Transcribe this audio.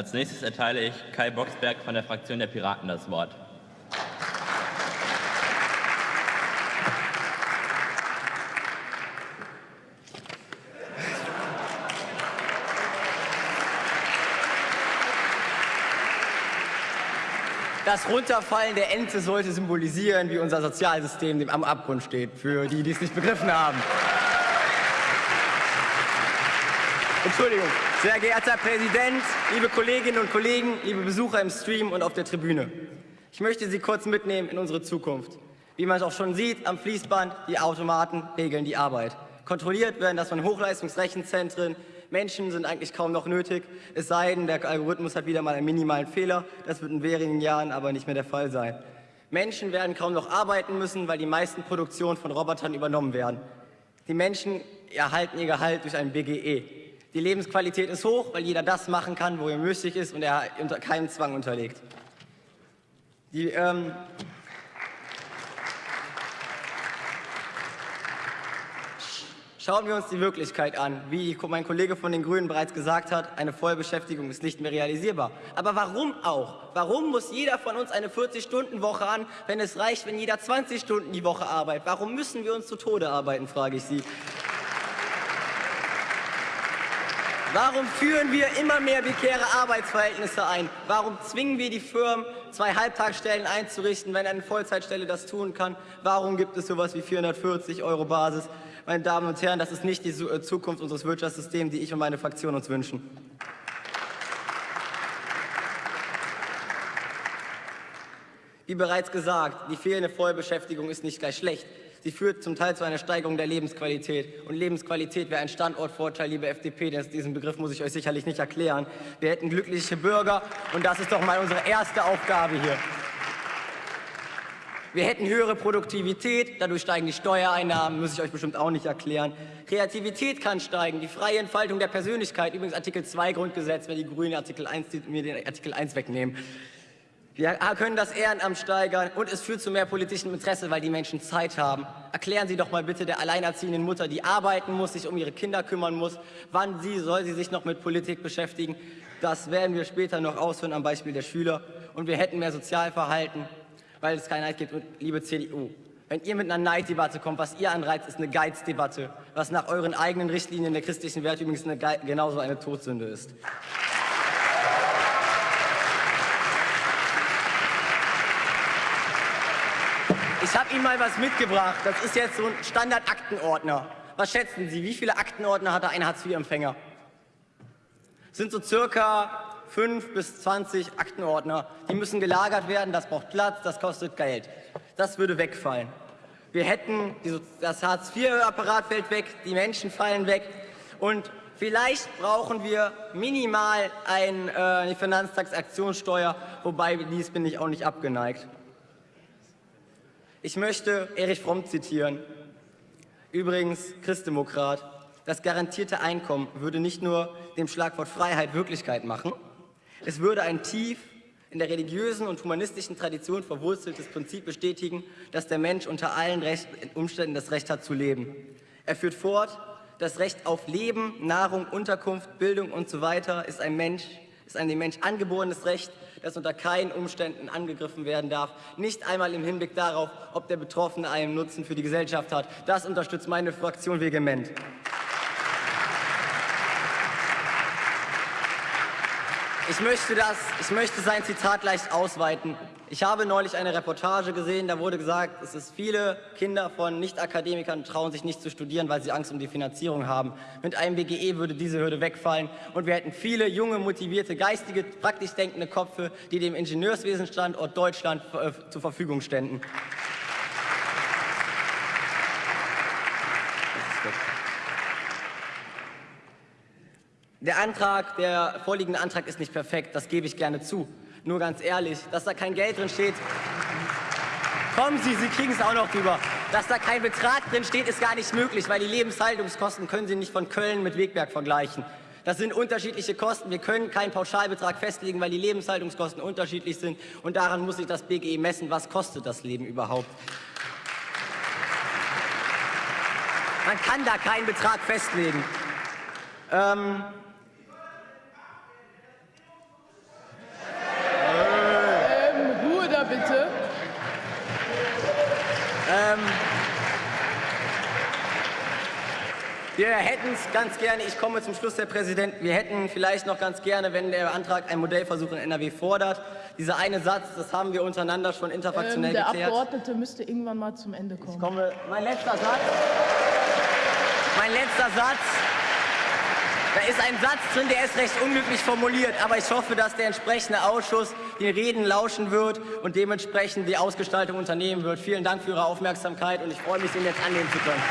Als nächstes erteile ich Kai Boxberg von der Fraktion der Piraten das Wort. Das Runterfallen der Ente sollte symbolisieren, wie unser Sozialsystem am Abgrund steht, für die, die es nicht begriffen haben. Entschuldigung. Sehr geehrter Präsident, liebe Kolleginnen und Kollegen, liebe Besucher im Stream und auf der Tribüne. Ich möchte Sie kurz mitnehmen in unsere Zukunft. Wie man es auch schon sieht, am Fließband, die Automaten regeln die Arbeit. Kontrolliert werden das von Hochleistungsrechenzentren, Menschen sind eigentlich kaum noch nötig, es sei denn, der Algorithmus hat wieder mal einen minimalen Fehler. Das wird in wenigen Jahren aber nicht mehr der Fall sein. Menschen werden kaum noch arbeiten müssen, weil die meisten Produktionen von Robotern übernommen werden. Die Menschen erhalten ihr Gehalt durch ein BGE. Die Lebensqualität ist hoch, weil jeder das machen kann, wo er müßig ist und er unter keinen Zwang unterlegt. Die, ähm, Schauen wir uns die Wirklichkeit an. Wie mein Kollege von den Grünen bereits gesagt hat, eine Vollbeschäftigung ist nicht mehr realisierbar. Aber warum auch? Warum muss jeder von uns eine 40-Stunden-Woche an, wenn es reicht, wenn jeder 20 Stunden die Woche arbeitet? Warum müssen wir uns zu Tode arbeiten, frage ich Sie. Warum führen wir immer mehr prekäre Arbeitsverhältnisse ein? Warum zwingen wir die Firmen, zwei Halbtagsstellen einzurichten, wenn eine Vollzeitstelle das tun kann? Warum gibt es sowas wie 440 Euro Basis? Meine Damen und Herren, das ist nicht die äh, Zukunft unseres Wirtschaftssystems, die ich und meine Fraktion uns wünschen. Wie bereits gesagt, die fehlende Vollbeschäftigung ist nicht gleich schlecht. Sie führt zum Teil zu einer Steigerung der Lebensqualität. Und Lebensqualität wäre ein Standortvorteil, liebe FDP, denn diesen Begriff muss ich euch sicherlich nicht erklären. Wir hätten glückliche Bürger und das ist doch mal unsere erste Aufgabe hier. Wir hätten höhere Produktivität, dadurch steigen die Steuereinnahmen, muss ich euch bestimmt auch nicht erklären. Kreativität kann steigen, die freie Entfaltung der Persönlichkeit, übrigens Artikel 2 Grundgesetz, wenn die Grünen Artikel 1, mir den Artikel 1 wegnehmen. Wir können das Ehrenamt steigern und es führt zu mehr politischem Interesse, weil die Menschen Zeit haben. Erklären Sie doch mal bitte der alleinerziehenden Mutter, die arbeiten muss, sich um ihre Kinder kümmern muss, wann sie soll sie sich noch mit Politik beschäftigen. Das werden wir später noch ausführen am Beispiel der Schüler. Und wir hätten mehr Sozialverhalten, weil es keinen Neid gibt. Und liebe CDU, wenn ihr mit einer Neiddebatte kommt, was ihr anreizt, ist eine Geizdebatte, was nach euren eigenen Richtlinien der christlichen Werte übrigens eine genauso eine Todsünde ist. Ich habe Ihnen mal was mitgebracht. Das ist jetzt so ein Standard-Aktenordner. Was schätzen Sie, wie viele Aktenordner hat ein Hartz-IV-Empfänger? Sind so circa 5 bis 20 Aktenordner. Die müssen gelagert werden, das braucht Platz, das kostet Geld. Das würde wegfallen. Wir hätten, das Hartz-IV-Apparat fällt weg, die Menschen fallen weg und vielleicht brauchen wir minimal ein, äh, eine Finanztransaktionssteuer, wobei dies bin ich auch nicht abgeneigt. Ich möchte Erich Fromm zitieren, übrigens Christdemokrat. Das garantierte Einkommen würde nicht nur dem Schlagwort Freiheit Wirklichkeit machen, es würde ein tief in der religiösen und humanistischen Tradition verwurzeltes Prinzip bestätigen, dass der Mensch unter allen Recht, Umständen das Recht hat zu leben. Er führt fort, das Recht auf Leben, Nahrung, Unterkunft, Bildung und so ist ein Mensch, ist ein dem Mensch angeborenes Recht, das unter keinen Umständen angegriffen werden darf, nicht einmal im Hinblick darauf, ob der Betroffene einen Nutzen für die Gesellschaft hat. Das unterstützt meine Fraktion vehement. Ich möchte, das, ich möchte sein Zitat leicht ausweiten. Ich habe neulich eine Reportage gesehen, da wurde gesagt, es ist viele Kinder von Nicht-Akademikern trauen sich nicht zu studieren, weil sie Angst um die Finanzierung haben. Mit einem BGE würde diese Hürde wegfallen und wir hätten viele junge, motivierte, geistige, praktisch denkende Köpfe, die dem Ingenieurswesenstandort Deutschland äh, zur Verfügung ständen. Der Antrag, der vorliegende Antrag ist nicht perfekt, das gebe ich gerne zu. Nur ganz ehrlich, dass da kein Geld drin steht, kommen Sie, Sie kriegen es auch noch drüber. Dass da kein Betrag drin steht, ist gar nicht möglich, weil die Lebenshaltungskosten können Sie nicht von Köln mit Wegberg vergleichen. Das sind unterschiedliche Kosten. Wir können keinen Pauschalbetrag festlegen, weil die Lebenshaltungskosten unterschiedlich sind. Und daran muss sich das BGE messen, was kostet das Leben überhaupt. Man kann da keinen Betrag festlegen. Ähm, bitte. Wir hätten es ganz gerne, ich komme zum Schluss, Herr Präsident, wir hätten vielleicht noch ganz gerne, wenn der Antrag einen Modellversuch in NRW fordert, dieser eine Satz, das haben wir untereinander schon Ähm, interfraktionell der geklärt. Abgeordnete müsste irgendwann mal zum Ende kommen. komme, mein letzter Satz. Mein letzter Satz. Da ist ein Satz drin, der ist recht unglücklich formuliert, aber ich hoffe, dass der entsprechende Ausschuss den Reden lauschen wird und dementsprechend die Ausgestaltung unternehmen wird. Vielen Dank für Ihre Aufmerksamkeit und ich freue mich, den jetzt annehmen zu können.